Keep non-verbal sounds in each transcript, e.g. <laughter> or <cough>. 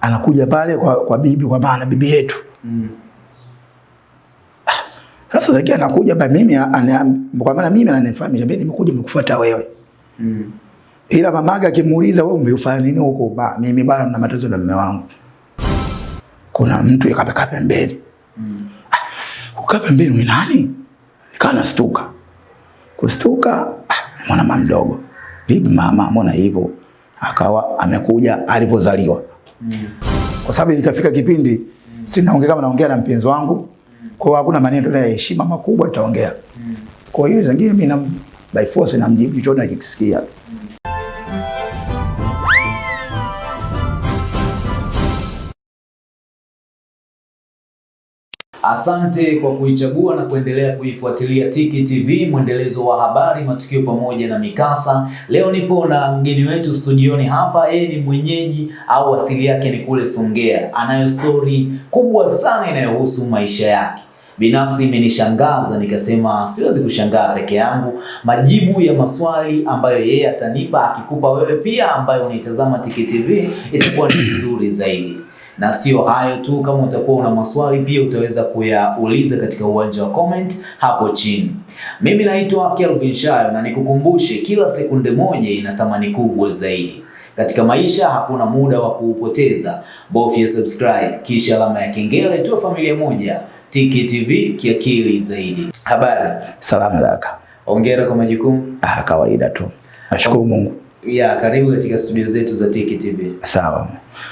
anakuja pale kwa, kwa bibi kwa maana bibi yetu. Mm. sasa Zakia anakuja ba mimi kwa maana mimi ananifahamisha mimi nimekuja nimekufuata wewe. Mm. ila mamake akimuuliza wewe umefanya nini huko ba mimi bana na matatizo na mume wangu. Kuna mtu yakapeka pembeni. Mm. kukaa pembeni ni nani? Nikawa nastuka. Kustuka ah, mwana mama mdogo. Bibi mama mbona hivyo? Akawa amekuja alivyozaliwa. Mm. Kwa sababu ikafika kipindi si naongea kama naongea na mpenzi wangu kwa hiyo hakuna maneno ya heshima makubwa tutaongea. Kwa hiyo zingine mimi na by force namjibu chochote nakisikia Asante kwa kuichagua na kuendelea kuifuatilia Tiki TV, mwendelezo wa habari, matukio pamoja na mikasa. Leo nipo na mgeni wetu studioni hapa. Yeye ni mwenyeji au asili yake ni kule Songea, anayo stori kubwa sana inayohusu maisha yake. Binafsi imenishangaza nikasema siwezi kushangaa peke yangu. Majibu ya maswali ambayo yeye atanipa akikupa wewe pia ambayo unaitazama Tiki TV itakuwa ni vizuri zaidi na sio hayo tu, kama utakuwa una maswali pia utaweza kuyauliza katika uwanja wa comment hapo chini. Mimi naitwa Kelvin Shayo na nikukumbushe, kila sekunde moja ina thamani kubwa zaidi. Katika maisha hakuna muda wa kuupoteza. Bofya subscribe kisha alama ya kengele, tuwe familia moja. Tiki TV kiakili zaidi. Habari, salama daka hongera kwa majukumu ah kawaida tu nashukuru Mungu ya karibu katika studio zetu za Tiki TV. sawa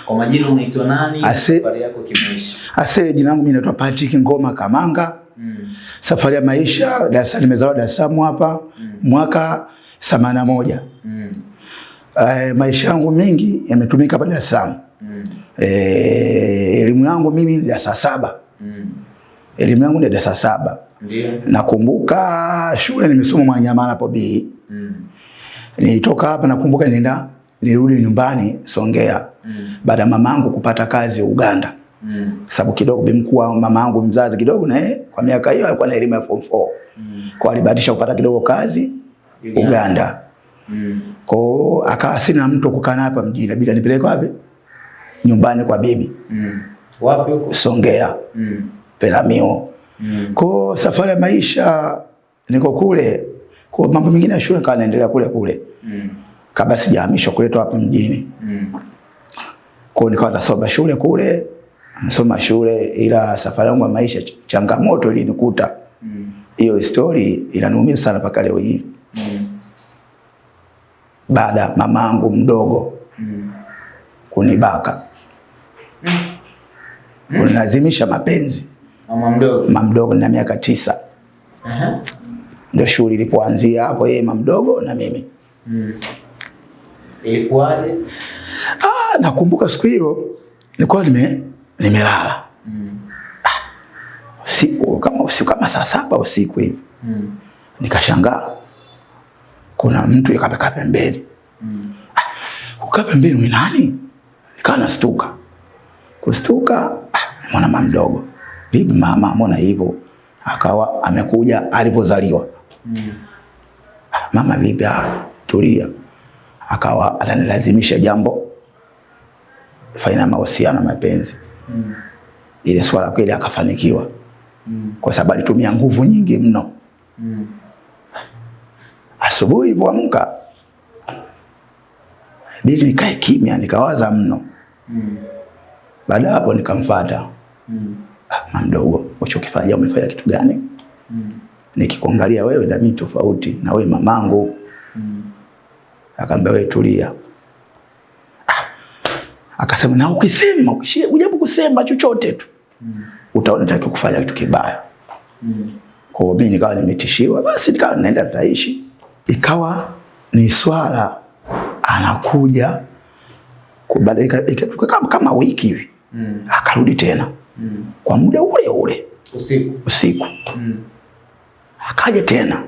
Kwa majina unaitwa nani? Ase- Safari yako kimaisha. ase jina langu mimi naitwa Patrick Ngoma Kamanga Mm. safari ya maisha Dar es Salaam nimezaliwa Dar es Salaam hapa mm. mwaka 81 Mm. Uh, maisha yangu mengi yametumika hapa Dar es Salaam Mm. eh, elimu yangu mimi ni darasa saba Mm. elimu yangu ni darasa saba Ndio. nakumbuka shule nimesoma Mwanyamala hapo B Mm. Nilitoka hapa nakumbuka nenda nirudi nyumbani Songea Mm. baada ya mamangu kupata kazi Uganda Mm. sababu kidogo bimkuwa mamangu mzazi kidogo na kwa miaka hiyo alikuwa na elimu ya form 4 Mm. kwa alibadilisha kupata kidogo kazi Uganda. Uganda Mm. kwa akawa sina mtu kukaa hapa mjini bila nipeleke wapi nyumbani kwa bibi Mm. Wapi huko? Songea Mm. Peramio Mm. kwa safari ya maisha niko kule kwa mambo mengine ya shule kawa naendelea kule kule Mm. kabla sijahamishwa kuletwa hapa mjini Mm. kwa nikawa nasoma shule kule nasoma shule ila safari yangu ya maisha changamoto ilinikuta Hiyo Mm. hiyo story inaniumiza sana mpaka leo hii Mm. baada mamangu mdogo Mm. kunibaka Mm. kunilazimisha mapenzi Mama mdogo. mama mdogo na miaka tisa Aha. Ndio shughuli ilipoanzia hapo yeye mdogo na mimi Mm. Ilikuwaje? ah, nakumbuka siku hilo nilikuwa nime nimelala Mm. ah, usiku kama usiku kama saa saba usiku hivi Mm. nikashangaa kuna mtu yakapeka pembeni Mm. ah, kukaa pembeni ni nani nikawa nastuka kustuka ah, mwana mama mdogo bibi mama mbona hivyo akawa amekuja alivyozaliwa Mm. Mama vipi? ah, tulia akawa ananilazimisha jambo fanya mahusiano mapenzi Mm. ile swala kweli akafanikiwa Mm. kwa sababu alitumia nguvu nyingi mno Mm. asubuhi ilipoamka bili nikae kimya nikawaza mno Mm. baada hapo nikamfuata Mm. ah, mdogo uchokifanya umefanya kitu gani. Nikikuangalia wewe na mimi tofauti na wewe mamangu Mm. akaambia wewe tulia ah, akasema na ukisema ukishia ujaribu kusema chochote tu Mm. utaona taki kufanya kitu kibaya Mm. kwa hiyo mimi nikawa nimetishiwa basi nikawa naenda tutaishi ikawa ni swala anakuja kubadilika kama, kama wiki hivi Mm. akarudi tena Mm. kwa muda ule ule Usiku. usiku Mm. Akaja tena.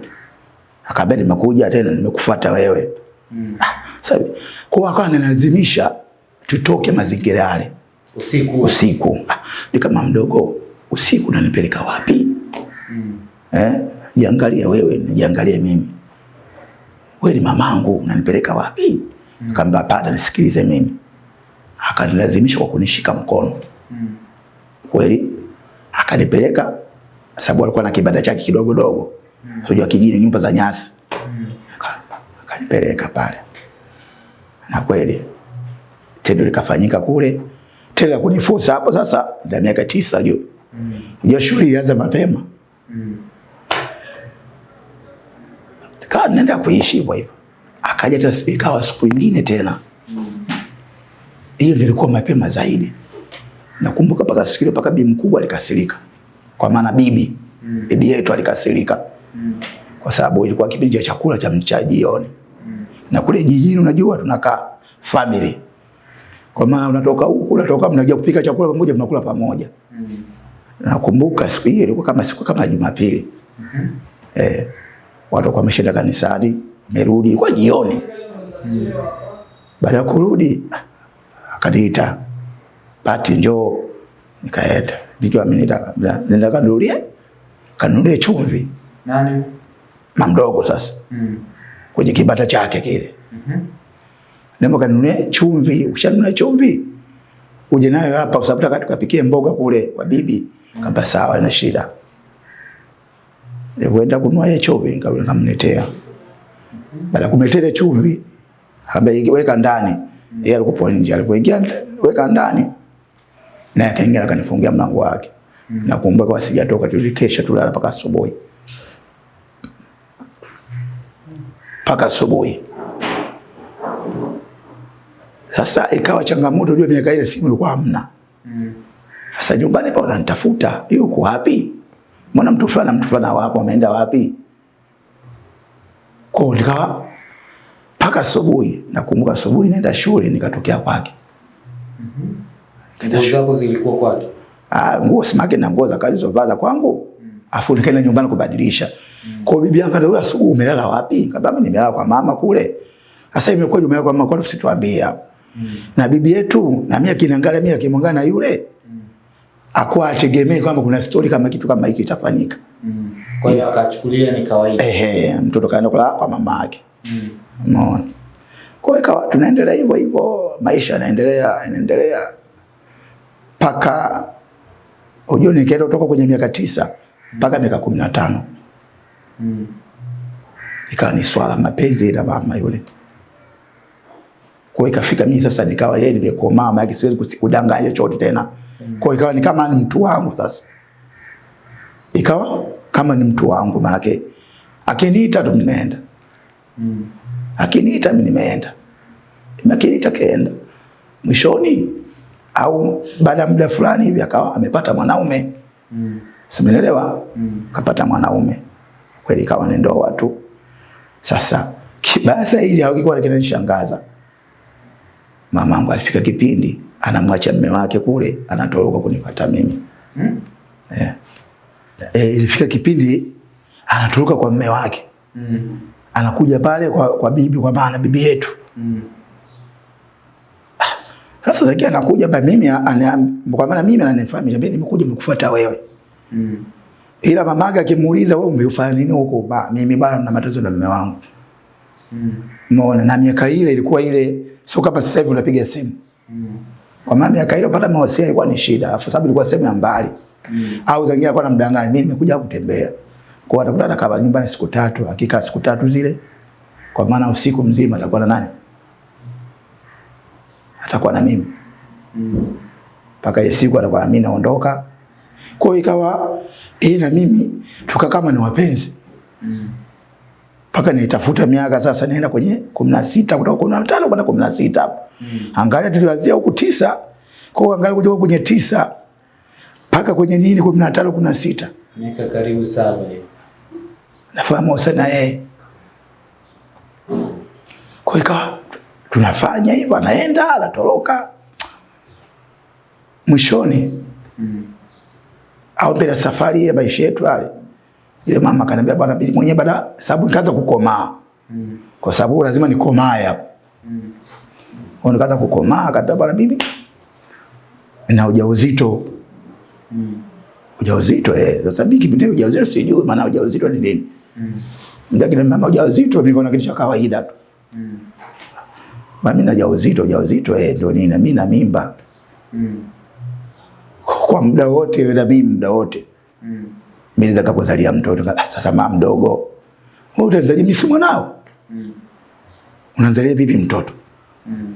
Akaambia nimekuja tena nimekufuata wewe. Mm. sasa kwa hiyo akawa ananilazimisha tutoke mazingira yale. Usiku. usiku. Ah, ni kama mdogo usiku unanipeleka wapi? Mm. eh jiangalie wewe nijiangalie mimi. Wewe ni mamangu unanipeleka wapi? Mm. akaambia hapana nisikilize mimi. Akanilazimisha kwa kunishika mkono. Mm. kweli, akanipeleka sababu alikuwa na kibanda chake kidogo dogo, unajua kijini, nyumba za nyasi. Mm. Akanipeleka pale, na kweli tendo likafanyika kule, tendo la kunifusa hapo. Sasa na miaka tisa juu, Mm. unajua shughuli ilianza mapema, Mm. kaa naenda kuishi hivyo hivyo. Akaja tena ikawa siku nyingine tena, hiyo mm. ilikuwa mapema zaidi. Nakumbuka paka sikio paka bi mkubwa alikasirika, kwa maana bibi Mm. bibi yetu alikasirika Mm. kwa sababu ilikuwa kipindi cha chakula cha mcha jioni, mm. na kule jijini unajua tunakaa family, kwa maana unatoka huku unatoka, mnakuja kupika chakula pamoja, mnakula pamoja. Mm. Nakumbuka siku hiyo ilikuwa kama siku kama Jumapili mm -hmm. eh, watu kwa wameshaenda kanisani, merudi, kwa jioni. mm. Baada ya kurudi akaniita, Pati, njoo. Nikaenda, ameniita, nenda kanunulie kanunulie chumvi, Nani? mamdogo sasa Mm. kwenye kibata chake kile. mm -hmm. Nenda kanunulie chumvi, ukishanunua chumvi uje nayo hapa, kwa sababu nataka tukapikie mboga kule kwa bibi. mm. Kamba sawa, na shida. Nilipoenda kununua ile chumvi, nikarudi nikamletea. Baada ya kumletea chumvi, akaweka weka ndani. Yeye alikuwa nje, alipoingia weka ndani, naye akaingia akanifungia mlango wake. Nakumbuka kwa sijatoka, tulikesha tulala mpaka asubuhi, mpaka asubuhi. Sasa ikawa changamoto, ndio miaka ile simu ilikuwa hamna. Mm. Sasa nyumbani pa wananitafuta, yuko wapi? Mbona mtu fulani na mtu fulani wapo, ameenda wapi? Kwa nikawa mpaka asubuhi. Nakumbuka asubuhi naenda shule, nikatokea kwake. Nikaenda Nguo zako zilikuwa kwake. Ah, nguo simake na nguo za kalizovaa za kwangu. Afu nikaenda nyumbani kubadilisha. Kwa hiyo bibi yangu ndio asubuhi umelala wapi? Kabla mimi nimelala kwa mama kule. Sasa imekuwa umelala kwa mama kwa usituambie hapo. Na bibi yetu na mimi akiniangalia mimi akimwangalia na yule akuwa ategemee kwamba kuna story kama kitu kama hiki itafanyika. Mm. Kwa hiyo akachukulia ni kawaida. Ehe, mtoto kaenda kulala kwa mama yake. Mm. Umeona? Kwa hiyo tunaendelea hivyo hivyo, maisha yanaendelea yanaendelea mpaka unajua nikaenda kutoka kwenye miaka tisa mpaka miaka kumi na tano Mm. ikawa ni swala mapenzi na mama yule. Kwa ikafika mimi sasa nikawa yeye nimekomaa, maana siwezi kudanganya chochote tena. Kwa hiyo ikawa ni kama ni mtu wangu sasa, ikawa kama ni mtu wangu, maana akiniita tu nimeenda Mm. akiniita mimi nimeenda, akiniita kaenda. Mwishoni au baada ya muda fulani hivi akawa amepata mwanaume, Mm. simenelewa, Mm. kapata mwanaume kweli, kawa ni ndoa tu. Sasa kibasa ili hakikuwa kinanishangaza, mamangu alifika kipindi anamwacha mume wake kule, anatoroka kunipata mimi Mm. eh. E, ilifika kipindi anatoroka kwa mume wake, Mm. anakuja pale kwa, kwa bibi, kwa maana bibi yetu Mm. Sasa Zaki anakuja ba mimi kwa maana mimi ananifahamu mimi nimekuja nikufuata wewe. Mm. Ila mamake akimuuliza wewe umefanya nini huko? Ba mimi bana na matatizo na mume wangu. Mm. Umeona na miaka ile ilikuwa ile sio kama sasa hivi unapiga simu. Mm. Kwa maana miaka ile kupata mawasiliano ilikuwa ni shida, kwa sababu ilikuwa sehemu ya mbali. Mm. Au zingine alikuwa anamdanganya mimi nimekuja kutembea. Kwa hiyo atakuta kama nyumbani siku tatu, hakika siku tatu zile. Kwa maana usiku mzima atakuwa na nani? Atakuwa na mimi. Mm. mpaka ile siku atakuwa mimi naondoka. Kwa hiyo ikawa yeye na mimi tuka kama ni wapenzi Mm. mpaka nitafuta miaka sasa, naenda kwenye kumi na sita kutoka kumi na tano kwenda kumi na sita hapo. Mm. Angalia tulianzia huku tisa, kwa hiyo angalia kutoka kwenye tisa mpaka kwenye nini kumi na tano kumi na sita Miaka karibu saba hiyo. nafahamu sana yeye. Kwa hiyo ikawa tunafanya hivyo, anaenda anatoroka, mwishoni au ya safari ya maisha yetu yale, ile mama akaniambia, bwana bibi mwenyewe, baada sababu nikaanza kukomaa, kwa sababu lazima nikomae hapo. Kwa nikaanza kukomaa, akaniambia, bwana bibi, na ujauzito. Ujauzito eh, sasa mimi kipindi ujauzito sijui maana ujauzito ni nini. Mm. Ndio kile mama ujauzito mimi kuna kitu cha kawaida tu. Mm. Mimi na ujauzito, ujauzito eh, ndio nini, na mimi na mimba Mm. kwa muda wote, na mimi muda wote Mm. mimi nataka kuzalia mtoto. Ah, sasa mama mdogo, wewe utazalia mimi si mwanao, Mm. unazalia vipi mtoto? Mm.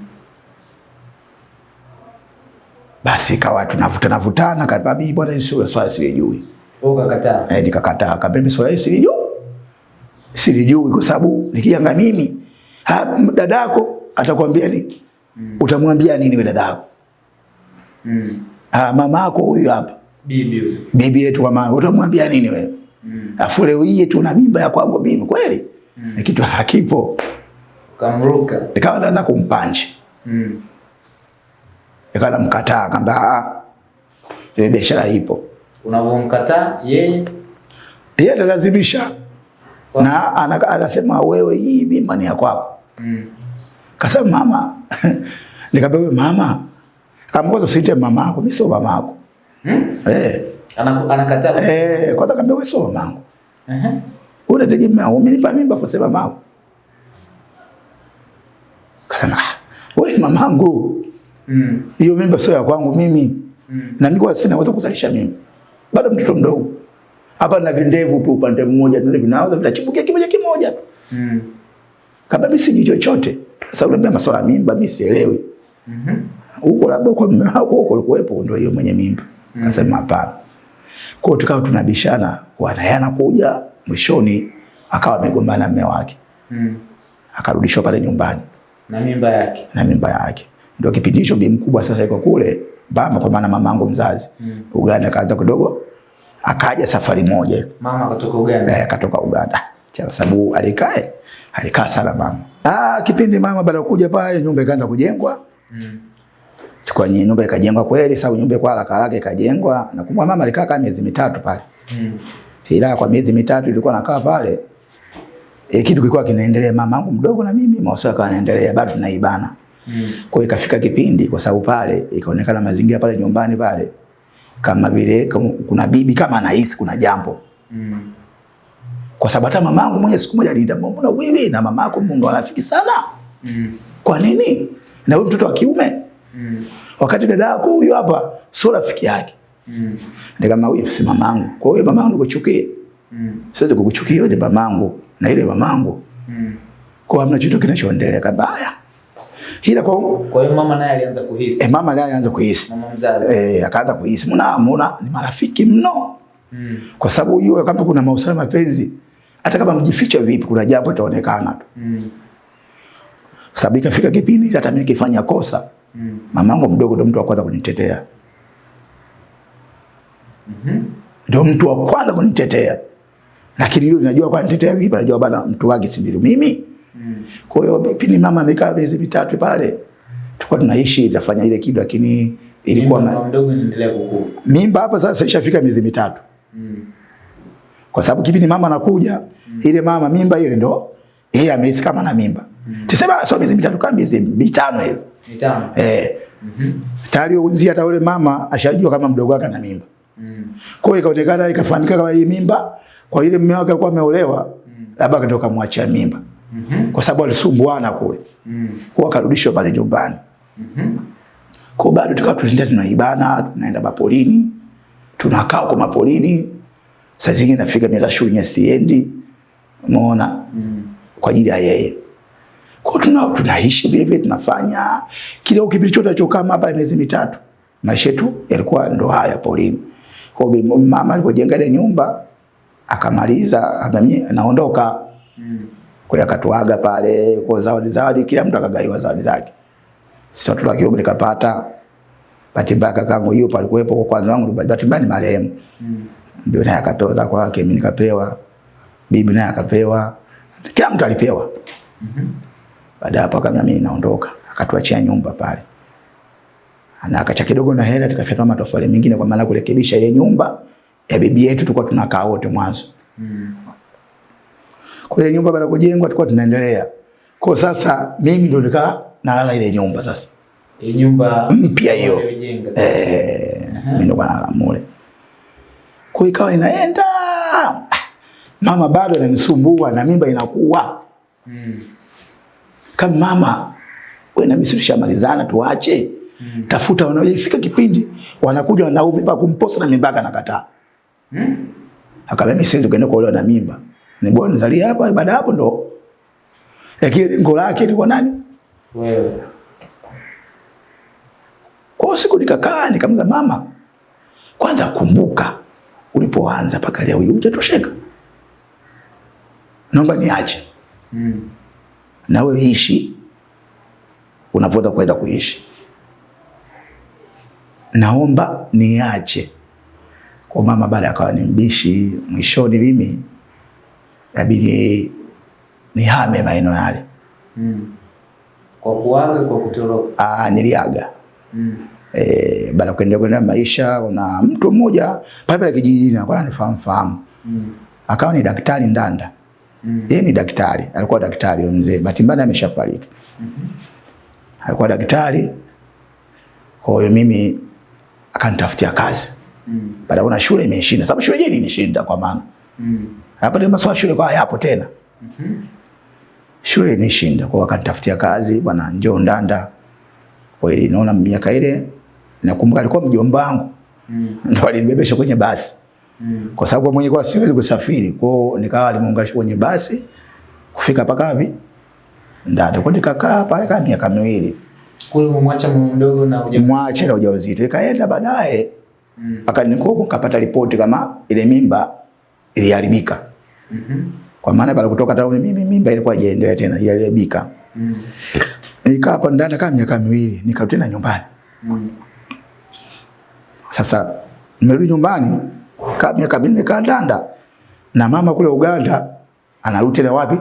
Basi kawa tunavutana vutana, kama bibi bwana, sio swala silijui. Ukakataa. Eh, nikakataa kabisa swala hili silijui. Silijui kwa sababu nikianga mimi, ha, dadako atakwambia nini? Mm. Utamwambia nini wewe dadako? Mm. Ah, mama yako huyu hapa. Bibi. Bibi yetu wa mama, utamwambia nini wewe? Mm. Afu leo hii tuna mimba ya kwangu mimi kweli? Mm. Ni kitu hakipo. Kamruka. Nikawa naanza kumpanja. Mm. Nikawa namkataa kamba ah. Ile biashara ipo. Unavomkataa yeye Yeye atalazimisha. Na anasema wewe hii mimba ni ya kwako. mm. Kasema mama. <laughs> Nikamwambia wewe mama. Kwanza usiite mama yako, mimi sio mama yako. Hmm? Eh. Anakataa. Eh, kwanza kaambia wewe sio mama yangu. Ehe. Unategemea umenipa mimba kwa sababu mama. Kasema ah, wewe mamangu. Mm. Hiyo mimba sio ya kwangu mimi. Mm. Na mimi sina uwezo kuzalisha mimba. Bado mtoto mdogo. Hapa na vindevu tu upande mmoja ndio vinaanza vinachipukia kimoja kimoja. Mm. Kabla mimi sijui chochote. Sasa unaambia masuala ya mimba mimi sielewi. Mhm. Huko labda kwa mume wako huko ulikuwepo ndio hiyo mwenye mimba. Mm. Kasema hapana. Kwa hiyo tukawa tunabishana kwa naye anakuja mwishoni akawa amegombana na mume wake. Mm. Akarudishwa pale nyumbani Na mimba yake. na mimba yake. Ndio kipindi hicho bi mkubwa sasa yuko kule baba kwa maana mamangu mzazi. Mm. Uganda kaanza kidogo akaja safari moja Mama kutoka Uganda. eh, akatoka Uganda kwa sababu alikae alikaa sana mama. Ah, kipindi mama baada kuja pale nyumba ikaanza kujengwa. Mm. Chukua nyumba ikajengwa kweli, sababu nyumba kwa haraka haraka ikajengwa. Na kumwa mama alikaa kama miezi mitatu pale. Mm. Ila kwa miezi mitatu ilikuwa nakaa pale. E, kitu kilikuwa kinaendelea mama yangu mdogo na mimi mahusiano yakawa yanaendelea bado tunaibana. Mm. Kwa ikafika kipindi kwa sababu pale ikaonekana mazingira pale nyumbani pale kama vile kuna bibi kama anahisi kuna jambo. Mm. Kwa sababu hata mamangu mwenye siku moja aliniita mbona wewe na mamako Mungu rafiki sana. Mm. Kwa nini? Na wewe mtoto wa kiume Mm. wakati dada yako huyu hapa sio rafiki yake. Mm. Nikama wewe si mamangu. Kwa hiyo mamangu nikuchukie. Mm. Siwezi kukuchukia wewe mamangu na ile mamangu. Mm. Kwa hamna chochote kinachoendelea kabaya. Ila kwa Kwa hiyo mama naye alianza kuhisi. eh, mama naye alianza kuhisi. Mama mzazi. Eh, akaanza kuhisi. mbona mbona ni marafiki mno. Mm. Kwa sababu hiyo kama kuna mahusiano mapenzi hata kama mjificha vipi kuna jambo litaonekana tu. Mm. Sababu ikafika kipindi hata mimi nikifanya kosa Mm. mamangu mdogo ndo mtu wa kwanza kunitetea. Mhm. Ndio mtu wa kwanza kunitetea. Lakini yule najua kwa nitetea vipi, najua bana mtu wake si ndio mimi. Mm. Kwa hiyo pindi mama amekaa miezi mitatu pale, tulikuwa tunaishi nafanya ile kitu, lakini ilikuwa mdogo inaendelea kukua. mimba hapa sasa ishafika miezi mitatu, Mm. Kwa sababu kipindi mama anakuja ile mama mimba ile ndo yeye amehisi kama na mimba Mm. tuseme sio miezi mitatu kama miezi mitano hivi Mitano. eh, Mm -hmm. tayari uzi hata yule mama ashajua kama mdogo wake ana mimba. Mm. Kwa hiyo ikaonekana ikafahamika kama hii mimba, kwa ile mume wake alikuwa ameolewa, labda akatoka kumwachia mimba, Mm -hmm. kwa sababu alisumbuana kule, Mm. kwa akarudishwa pale nyumbani. Mhm. Kwa bado tukawa tunaenda tunaibana, tunaenda mapolini, tunakaa kwa mapolini. Saa zingine nafika mila shunya siendi, umeona, Mm. kwa ajili ya yeye. Kwa tuna tunaishi vile tunafanya kile kipindi chote alichokaa hapa miezi mitatu. Maisha yetu yalikuwa ndo haya polini. Kwa hiyo mama alipojenga ile nyumba akamaliza, akamwambia naondoka. Mm. Kwa hiyo akatuaga pale kwa zawadi zawadi, kila mtu akagaiwa zawadi zake. Sisi watoto wa kiume nikapata bahati mbaya kakangu hiyo palikuwepo kwa kwanza wangu bahati mbaya ni marehemu. Mm. Ndio naye akapewa za kwake, mimi nikapewa. Bibi naye akapewa. Kila mtu alipewa. Mhm. Baada hapo akamwambia mimi naondoka, akatuachia nyumba pale. Na akacha kidogo na hela tukafyatua matofali mengine kwa maana kurekebisha ile nyumba ya bibi yetu tulikuwa tunakaa wote mwanzo. Mm. Kwa ile nyumba baada kujengwa tulikuwa tunaendelea. Kwa sasa mimi ndo nikaa nalala ile nyumba sasa. Ile nyumba Mpya hiyo. Eh, mimi ndo nalala mule. Kwa ikawa inaenda. Mama bado ananisumbua na mimba inakuwa. Mm. Kama mama wewe na mimi tushamalizana tuache. Mm. Tafuta wanafika kipindi wanakuja wanaume pa kumposa na mimba anakataa. Mm. Akamwambia mimi siwezi kwenda kuolewa na mimba. Ni bora nizalie hapa baada hapo ndo. Lakini lengo lake ni kwa nani? Wewe. Kwa siku nikakaa nikamza mama, kwanza kumbuka ulipoanza mpaka leo hii hujatosheka. Naomba niache. Mm. Na wewe ishi unapota kwenda kuishi. Naomba niache. Kwa mama baada akawa ni mbishi, mwishoni mimi inabidi nihame maeneo yale. Mm. Kwa kuaga kwa kutoroka. Ah, niliaga. Mm. Eh, baada kuendelea kwenda maisha, kuna mtu mmoja pale pale kijijini alikuwa ananifahamu fahamu. Mm. Akawa ni daktari Ndanda. Mm. Yeye ni daktari, alikuwa daktari mzee. Bahati mbaya ameshafariki. mm -hmm. Alikuwa daktari. Kwa hiyo mimi akanitafutia kazi. Mm. Baada kuna shule imeshinda, sababu shule yenyewe ilinishinda kwa maana. Mm. Hapa ndio maswali shule kwa hayapo tena. mm -hmm. Shule ilishinda, kwa hiyo akanitafutia kazi, bwana njoo Ndanda. kweli naona miaka ile nakumbuka alikuwa mjomba wangu. Mm. Ndio alinibebesha kwenye basi. Mm. Kwa sababu mwenyewe kwa siwezi kusafiri. Kwa hiyo nikawa alimuunganisha kwenye basi kufika paka wapi? ndio Kwa nikakaa pale kama miaka miwili. Kule umemwacha mdogo na ujauzito Mwache na ujauzito. Ikaenda baadaye Mm. akanikuwa nikapata ripoti kama ile mimba iliharibika. Mhm. Kwa maana pale kutoka tauni mimi mimba ilikuwa haijaendelea tena, iliharibika. Mm. Nikaa hapa ndani kama miaka miwili, nikarudi na nyumbani. Mm. Sasa nimerudi nyumbani kama miaka minne kadanda Ndanda na mama kule Uganda anarudi tena wapi?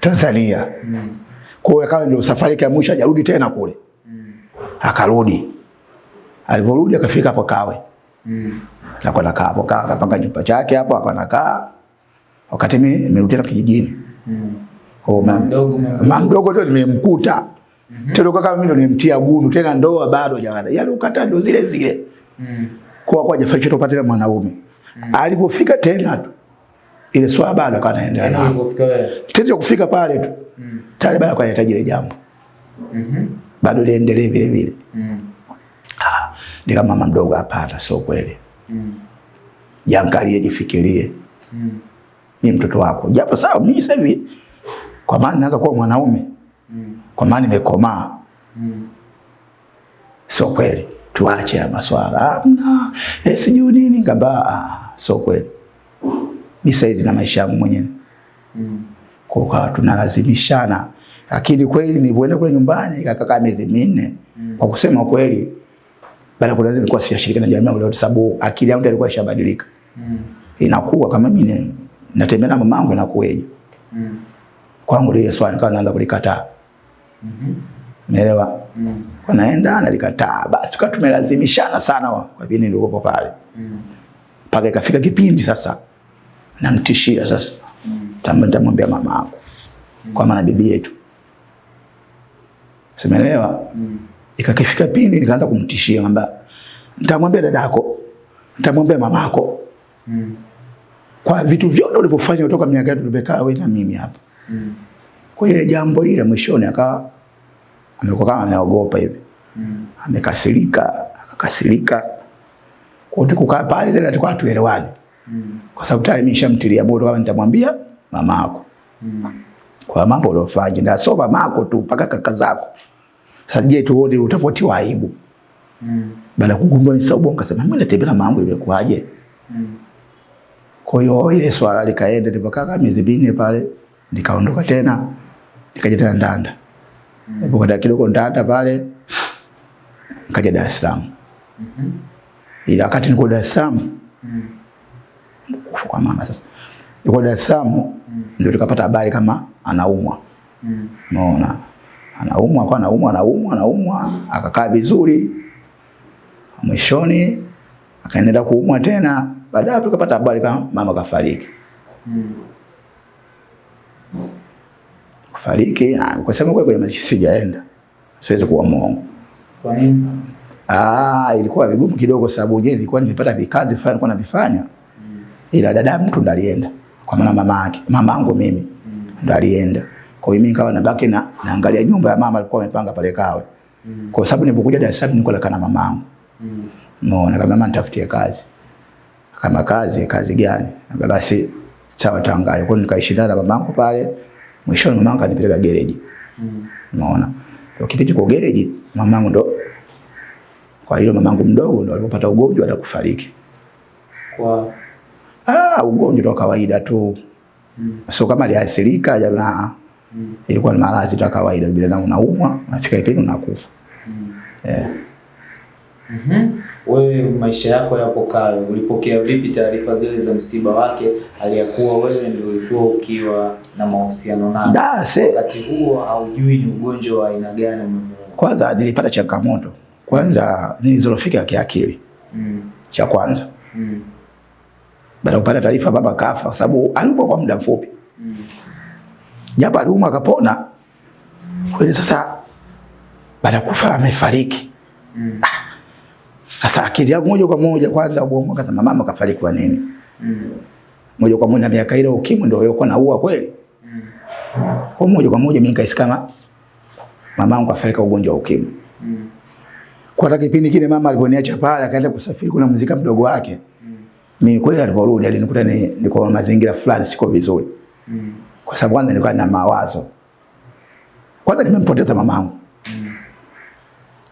Tanzania. Mm. Kwa hiyo akawa ndio safari yake ya mwisho hajarudi tena kule. Mm. Akarudi. Aliporudi akafika hapo Kawe. Mm. Na kwa nakaa hapo kaa akapanga nyumba chake hapo akanakaa. Wakati mimi nimerudi tena kijijini. Mm. Kwa mama Mdogo, mama mdogo ndio nimemkuta. Mm -hmm. Tena kama mimi ndio nimemtia gunu tena ndoa bado hajana. Yale ukata ndio zile zile. Mm. Kwa kwa hajafariki tupate tena mwanaume. Alipofika tena tu ile swala bado akawa anaendelea Yaani nao. ulipofika wewe. Tena kufika pale tu Mm. tayari bado kwa anahitaji ile jambo. Mhm. Bado liendelee vile vile. Mm. Ah, ni kama mama mdogo hapana, sio kweli. Mm. Jiangalie, jifikirie. Mm. Ni mtoto wako. Japo sawa mimi sasa hivi kwa maana naanza kuwa mwanaume, Mm. kwa maana nimekomaa. Mm. Sio kweli. Tuache ya maswala. na Eh, sijui nini kaba so kweli. ni saizi na maisha yangu mwenyewe. Mm. Kwa kwa tunalazimishana. Lakini kweli nilipoenda kule nyumbani ikakaa miezi minne. Mm. Kwa kusema kweli baada kuna nilikuwa kuwa siyashiriki na jamii yangu leo sababu akili yangu ilikuwa ishabadilika. Mm. Inakuwa kama mimi natembea na mamangu inakuwaje? Mm. Kwangu ile swali nikawa naanza kulikataa. mm -hmm. Umeelewa? Mm. Kwa naenda nalikataa. Basi tukawa tumelazimishana sana wa- kwa vile nilikuwa pale. Mm. Paka ikafika kipindi sasa namtishia sasa. Mm. Tamba nitamwambia mama yako. Mm. Kwa maana bibi yetu. Simeelewa? Mm. Ikakifika pindi nikaanza kumtishia kwamba nitamwambia dadako, nitamwambia mamako Mm. kwa vitu vyote ulivyofanya kutoka miaka yetu tumekaa wewe na mimi hapa. Mm. Kwa ile jambo lile mwishoni akawa amekuwa kama anaogopa hivi. Mm. Amekasirika, akakasirika. Kwa hiyo kukaa pale tena tulikuwa tuelewani. Mm. Kwa sababu tayari nimeshamtilia moto kama nitamwambia mama yako Mm. Kwa mambo uliyofanya na sio mama yako tu mpaka kaka zako. Sasa je, tuone utapotiwa aibu. Mm. Baada kugundua ni sababu nikasema mimi natembea na mambo ilikuwaje? Mm. Kwa hiyo ile swala likaenda nilipokaa miezi minne pale nikaondoka tena nikaja tena Ndanda. Mm. Nilipokwenda kidogo ndata pale nikaja Dar es Salaam. -hmm. Ila wakati niko Dar es Salaam Mm. kwa mama sasa. Niko Dar es Salaam ndio tukapata habari kama anaumwa. Mm. Unaona? Anaumwa kwa anaumwa anaumwa anaumwa akakaa vizuri. Mwishoni akaendelea kuumwa tena. Baadaye tukapata habari kama mama kafariki. Mm. Kufariki ah, kwa sababu kwa kwenye mazishi sijaenda. Siwezi kuwa mwongo. Kwa nini? Ah, ilikuwa vigumu kidogo sababu je, nilikuwa nimepata vikazi fulani nilikuwa navifanya. Ila dada mtu ndo alienda. Kwa maana mama yake, mama yangu mimi Mm. ndo alienda. Kwa hiyo mimi nikawa nabaki na naangalia nyumba ya mama alikuwa amepanga pale Kawe. Mm. Kwa sababu nilipokuja Dar es Salaam nilikuwa nakaa na mamangu. Mm. Umeona kama mama nitafutie kazi. Kama kazi, kazi gani? Basi sawa tangali. Kwa hiyo nikaishi na mamangu pale. Mwishoni mamangu anipeleka gereji. Mm. Umeona? Kwa kipindi kwa gereji mamangu ndo kwa hiyo mamangu mdogo ndo alipopata ugonjwa na kufariki. Kwa Ah, ugonjwa wa kawaida tu. mm. Sio kama aliathirika jana. Mm. Ilikuwa ni maradhi tu kawaida binadamu unaumwa, unafika kipindi unakufa. Mm. Eh. Mhm. Mm Wewe maisha yako yapo kale, ulipokea vipi taarifa zile za msiba wake, aliyakuwa wewe ndio ulikuwa ukiwa na mahusiano naye? Wakati huo haujui ni ugonjwa wa aina gani umemuua. kwanza nilipata changamoto. Kwanza nilizorofika kiakili. Mm. Cha kwanza. Mm. Baada kupata taarifa baba kafa kwa sababu aliumwa kwa muda mfupi. Mm. Japo aliumwa akapona. Kweli sasa baada kufa amefariki. Mm. Sasa akili yangu moja kwa moja kwanza ubongo kasema mama kafariki kwa nini? Mm. Moja kwa moja miaka ile ukimwi ndio yuko naua kweli. Mm. Kwa moja kwa moja mimi nikahisi kama mamangu afarika ugonjwa wa ukimwi. Mm. Kwa hata kipindi kile mama aliponiacha pale akaenda kusafiri kuna mzika mdogo wake. Mm. Mimi kweli aliporudi alinikuta ni niko mazingira fulani siko vizuri. Mm. Kwa sababu kwanza nilikuwa na mawazo. Kwanza nimempoteza mamangu. Mm.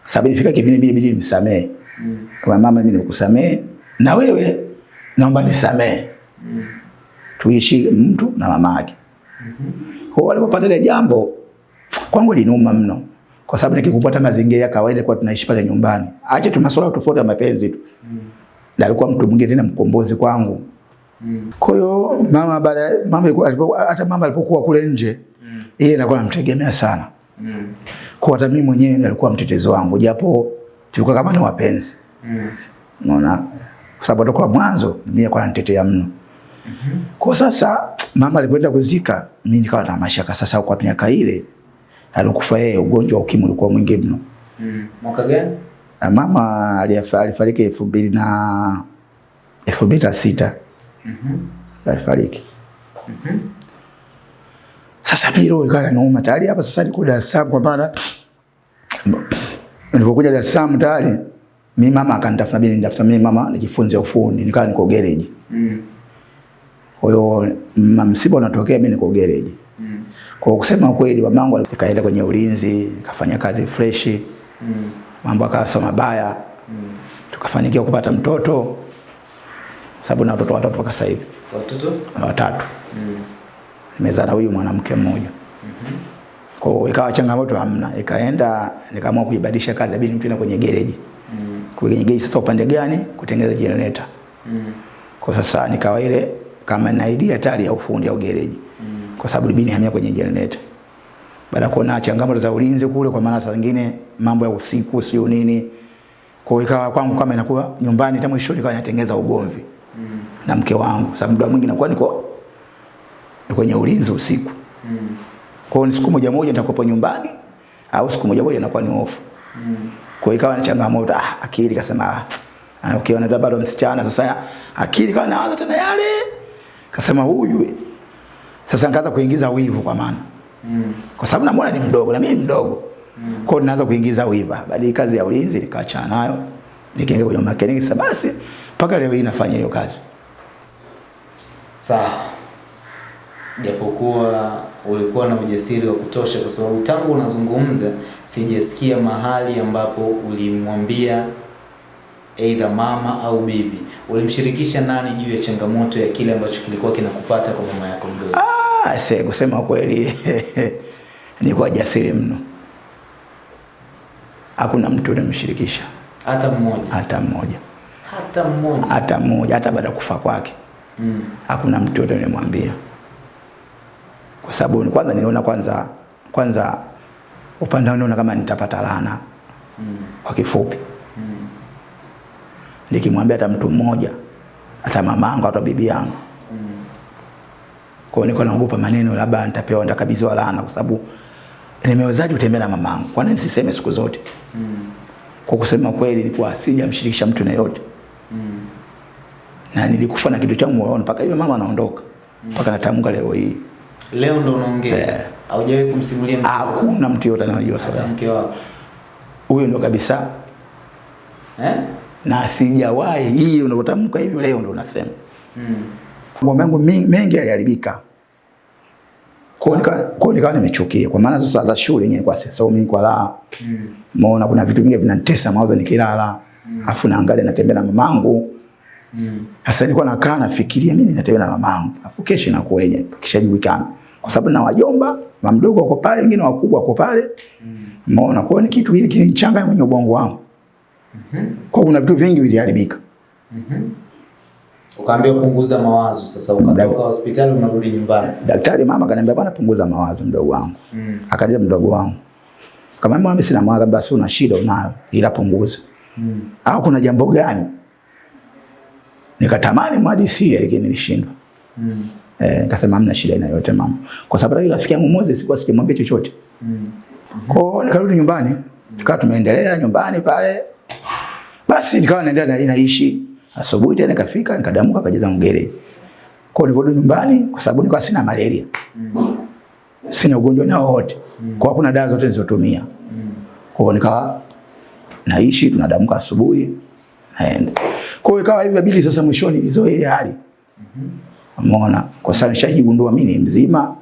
Sababu ilifika kipindi bili bili nisamee. Mm. Kwa mama mimi nikusamee na wewe naomba nisamee. Mm. Tuishi mtu na mama yake. Mhm. Kwa walipopata ile jambo kwangu linuma mno. Kwa sababu nikikupata mazingira ya kawaida kwa tunaishi pale nyumbani. Acha tu masuala tofauti ya mapenzi tu. Mm. Na alikuwa mtu mwingine tena mkombozi kwangu. Mm. Kwa hiyo mama baada mama alipokuwa alipo- hata mama alipokuwa kule nje Mm. yeye alikuwa anamtegemea sana. Mm. Kwa hata mimi mwenyewe nilikuwa mtetezi wangu japo tulikuwa kama ni wapenzi. Mm. Unaona? Kwa sababu toka mwanzo mimi kwa nitetea mno. Mm -hmm. Kwa sasa mama alipoenda kuzika mimi nikawa na mashaka sasa kwa miaka ile alikufa yeye ugonjwa wa ukimwi ulikuwa mwingi mno. Mm. Mwaka gani? Mama alifariki elfu mbili na elfu mbili na sita Mhm. alifariki. Mhm. Sasa mimi roho ikawa inauma tayari hapa sasa niko Dar es Salaam kwa maana nilipokuja Dar es Salaam tayari mimi mama akanitafuta mimi nitafuta mimi mama nijifunze ufundi nikawa niko garage. Mm. Kwa hiyo msiba unatokea mimi niko garage. Mm. Kwa kusema kweli mamangu alikaenda kwenye ulinzi, kafanya kazi fresh, Mm. mambo akawa sio mabaya, Mm. tukafanikiwa kupata mtoto sababu na watoto watatu mpaka sasa hivi Watoto? watatu. Mm. Nimezaa na huyu mwanamke mmoja. Mm -hmm. Kwa ikawa changamoto hamna, ikaenda nikaamua kuibadilisha kazi, bila mtu kwenye gereji. Mm. Kwenye gereji sasa upande gani? Kutengeneza generator. Mm. Kwa sasa nikawa ile kama na idea tayari ya ufundi au gereji. Mm. Kwa sababu libini hamia kwenye generator. Baada kuona changamoto za ulinzi kule, kwa maana saa zingine mambo ya usiku sio nini, kwa hiyo ikawa kwangu kama inakuwa nyumbani, hata mwisho nikawa natengeneza ugomvi Mm. na mke wangu, sababu muda mwingi nakuwa niko ni kwenye ulinzi usiku. Mm. Kwa hiyo siku moja moja nitakuwa nyumbani au siku moja moja nakuwa ni off. Mm. Kwa hiyo ikawa ni changamoto, ah, akili kasema ah, ukiona okay, bado msichana sasa, akili kawa naanza tena yale, kasema huyu sasa, nikaanza kuingiza wivu kwa maana Mm. kwa sababu namuona ni mdogo na mimi ni mdogo mm. kwa hiyo naanza kuingiza wivu. Bali kazi ya ulinzi nikaachana nayo, nikaingia kwenye makeniki Sasa basi mpaka leo hii nafanya hiyo kazi. Sawa. Japokuwa ulikuwa na ujasiri wa kutosha, kwa sababu tangu unazungumza sijasikia mahali ambapo ulimwambia aidha mama au bibi. Ulimshirikisha nani juu ya changamoto ya kile ambacho kilikuwa kinakupata kwa mama yako mdogo? Ah, se kusema kweli <laughs> ni kwa jasiri mno, hakuna mtu nimshirikisha Hata mmoja, hata mmoja, hata mmoja. hata mmoja, hata baada ya kufa kwake Mm. hakuna mtu yote nimemwambia, kwa sababu kwanza niliona kwanza kwanza upande wangu naona kama nitapata laana Mm. kwa kifupi. Mm. Nikimwambia hata mtu mmoja, hata mamangu hata bibi yangu, Mm. kwa niko naogopa maneno, labda nitapewa nitakabidhiwa laana, kwa sababu nimewezaje kutembea na mamangu? Kwa nini siseme siku zote? Mm. Kwa kusema kweli, nilikuwa sijamshirikisha mtu na yote, Mm. na nilikufa na kitu changu moyoni mpaka hiyo mama anaondoka, mpaka natamka leo hii. Leo ndo unaongea. Haujawahi kumsimulia mtu? Hakuna mtu yote anayojua swala. mke wako. Huyo ndo kabisa. Eh? Na sijawahi hii unapotamka hivi leo ndo unasema. Mm. Mambo yangu mengi, yaliharibika. Kwa hiyo nikawa nimechukia. Kwa maana sasa la shule yenyewe kwa sasa mimi kwa la Mm. Umeona kuna vitu vingi vinanitesa mawazo nikilala. Afu naangalia natembea na mamangu. Mm. Sasa nilikuwa nakaa nafikiria mimi natembea na mamangu. afu kesho inakuwaje? Kishajulikana. Kwa sababu na wajomba, mamdogo wako pale, wengine wakubwa wako pale. maona Kwa hiyo ni kitu hili kilinichanganya kwenye ubongo wangu. Kwa kuna vitu vingi viliharibika. Ukaambiwa punguza mawazo sasa ukatoka hospitali unarudi nyumbani. Daktari mama akaniambia bwana, punguza mawazo mdogo wangu. Mm. Akaniambia mdogo wangu. Kama mimi sina mawazo basi una shida unayo, ila punguza. Mm. Au kuna jambo gani? Nikatamani mhadisie lakini nilishindwa. Mm. Eh, nikasema hamna shida ina yote mama. Kwa sababu yule rafiki yangu Moses sikuwa sikimwambia chochote. Mm. Kwa hiyo nikarudi nyumbani. Tukawa tumeendelea nyumbani pale. Basi nikawa naendelea na inaishi. Asubuhi tena nikafika nikadamuka akajaza mgere. Kwa hiyo nilirudi nyumbani kwa sababu nilikuwa sina malaria. Mm. Sina ugonjwa na wote. Mm. Kwa kuna dawa zote nilizotumia. Mm. Kwa nikawa naishi tunadamuka asubuhi naenda. Kwa hiyo ikawa hivyo bili sasa mwishoni hizo ile hali. Umeona? Kwa sababu nishajigundua mimi ni mzima